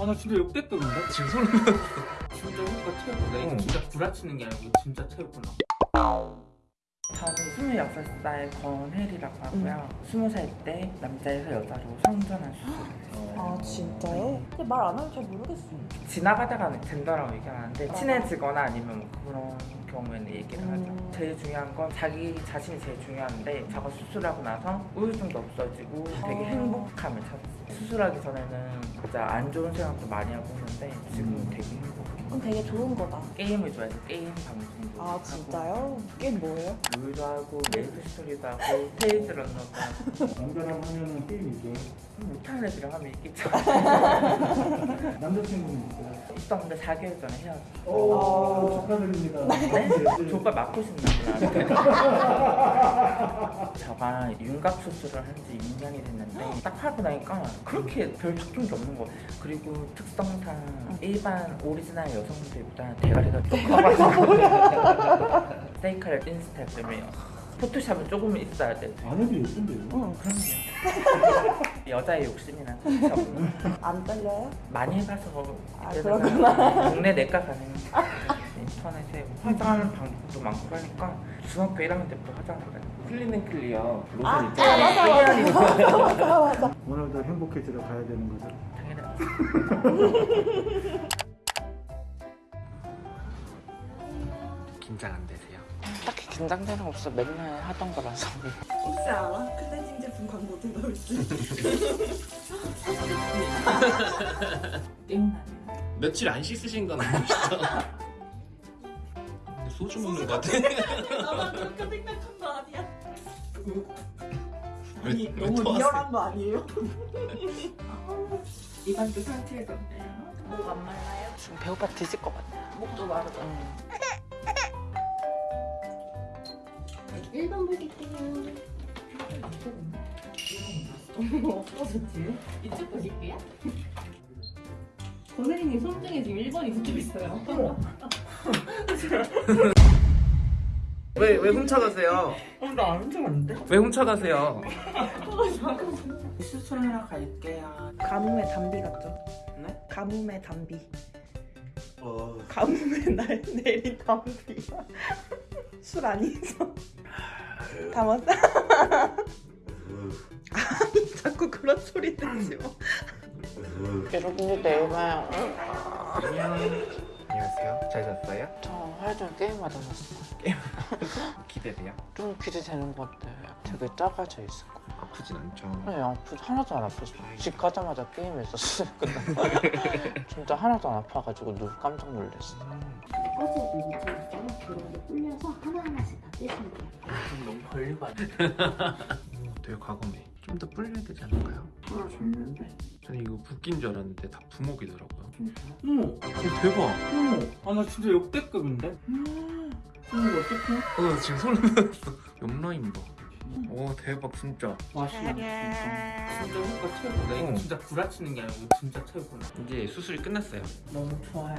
아나 진짜 역대급인데? 지금 소름 돋았어. 진짜 효과 최고다 이거 어. 진짜 구라치는 게 아니고 진짜 최고구나 저는 26살 권혜리라고 하고요. 20살 때 남자에서 여자로 성전환 수술을 했어요. 아 진짜요? 근데 말 안 하면 잘 모르겠어요. 지나가다가 젠더라고 얘기하는데 친해지거나 아니면 뭐 그런 경우에는 얘기를 하죠. 음. 제일 중요한 건 자기 자신이 제일 중요한데 저가 수술하고 나서 우울증도 없어지고 되게 아. 행복함을 찾았어요. 수술하기 전에는 진짜 안 좋은 생각도 많이 하고 했는데 지금은 되게 행복해요. 그럼 되게 좋은 거다. 게임을 좋아해서 게임 방송도 아 하고 진짜요? 게임 뭐예요? 롤도 하고 메이플 스토리도 하고 테일즈런너도 하고 남자랑 하면은 게임이죠. 못하는 애들이랑 하면 있겠죠. 남자친구는 있어요. 있었는데 4개월 전에 헤어졌어. 오, 축하드립니다. 네? 조가 맞고 싶나 보다. 저가 윤곽 수술을 한 지 2년이 됐는데 딱 하고 나니까 그렇게 별 바뀐 게 없는 거예요. 그리고 특성상 일반 오리지널 여성들보다 대가리가 좀 커가지고 세이카를 뛴 스타일 때문에 포토샵은 조금 있어야 돼. 안 해도 예쁜데요. 응, 그럼요. 여자의 욕심이나 저는 안 떨려요? 많이 해봐서 아, 이제는 그렇구나. 동네 내과 가는 인터넷에 화장하는 방법도 많고 하니까 중학교 1학년 때부터 화장을 해요. 클리는 클리어 로션 아, 있죠? 아, 맞아, 맞아. 맞아. 오늘도 행복해지러 가야 되는 거죠. 당연히 긴장 안 되세요? 딱히 긴장되는 거 없어 맨날 하던 거라서 혹시 알아? 클렌징 제품 광고 들어올 수. 며칠 안 씻으신 건 아니시죠? 근데 소주 먹는 거 같아. 나만 그렇게 생각한 거 아니야? 왜, 아니 왜 너무 토하세요? 리얼한 거 아니에요? 이번도 상태해졌네요 목 안 말라요? 지금 배고파 뒤질 것 같아요 목도 마르죠. 응. 1번 볼게요. 없어졌지? 이쪽 보실게요. 권혜리님 손등에 지금 1번이 붙어 있어요. 왜, 왜 훔쳐가세요? 어, 나안 훔쳐갔는데? 왜 훔쳐가세요? 수술하러 갈게요 가뭄의 담비 같죠? 네? 가뭄의 담비. 어... 가뭄의 날 내린 담비. 술 아니죠? 담았어? 아니 자꾸 그런 소리 내지 마. 여러분들 내일 봐요 안녕. 안녕하세요. 잘 잤어요? 저 하루 종일 게임하다 잤어요 기대돼요? 좀 기대되는 것 같아요 되게 작아져 있을 거 아프진 않죠? 네, 아프 하나도 안 아팠어. 집 가자마자 게임했었어요. 진짜 하나도 안 아파가지고 누 깜짝 놀랐어. 꺼져도 이쪽 있어 요. 그런 게 불려서 하나하나씩 다 떼시면 돼요. 너무 걸리고 안 오, 되게 과감해. 좀 더 불려야 되지 않을까요? 풀어줬는데. 저는 이거 붓긴 줄 알았는데 다 부목이더라고요. 어머 오, 대박! 어머 아나 진짜 역대급인데? 음. 어머 어떡해? 어, 나 지금 소름 돋았어. 옆라인 봐. 오, 대박, 진짜. 맛이야 진짜 진짜 효과 최고다 이거 어. 진짜 구라치는 게 아니고 진짜 최고구나 이제 수술이 끝났어요. 너무 좋아요.